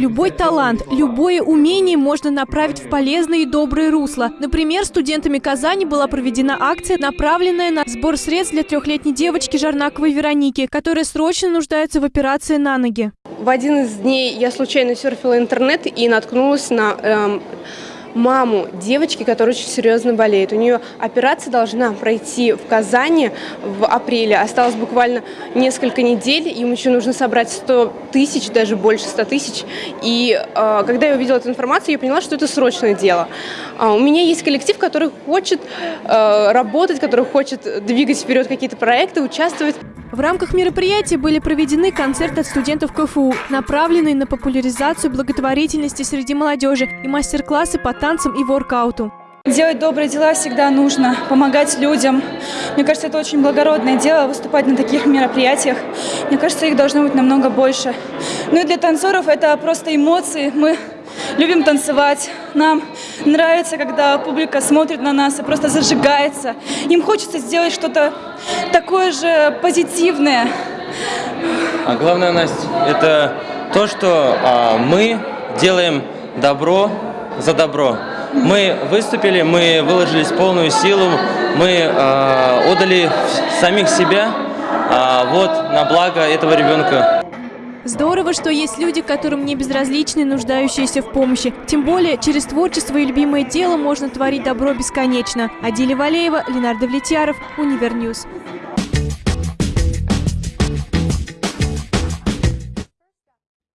Любой талант, любое умение можно направить в полезное и доброе русло. Например, студентами Казани была проведена акция, направленная на сбор средств для трехлетней девочки Жарнаковой Вероники, которая срочно нуждается в операции на ноги. В один из дней я случайно серфила интернет и наткнулась на эм, маму девочки, которая очень серьезно болеет. У нее операция должна пройти в Казани в апреле. Осталось буквально несколько недель. Им еще нужно собрать 100 тысяч, даже больше 100 тысяч. И э, когда я увидела эту информацию, я поняла, что это срочное дело. А у меня есть коллектив, который хочет э, работать, который хочет двигать вперед какие-то проекты, участвовать. В рамках мероприятия были проведены концерты от студентов КФУ, направленные на популяризацию благотворительности среди молодежи и мастер-классы по танцам и воркауту. Делать добрые дела всегда нужно, помогать людям. Мне кажется, это очень благородное дело, выступать на таких мероприятиях. Мне кажется, их должно быть намного больше. Ну и для танцоров это просто эмоции. Мы любим танцевать. Нам нравится, когда публика смотрит на нас и просто зажигается. Им хочется сделать что-то такое же позитивное. А главное, Настя, это то, что а, мы делаем добро за добро. Мы выступили, мы выложились полную силу, мы а, отдали самих себя а, вот на благо этого ребенка. Здорово, что есть люди, которым не безразличны нуждающиеся в помощи. Тем более, через творчество и любимое дело можно творить добро бесконечно. Адиля Валеева, Ленардо Влетьяров, Универ News.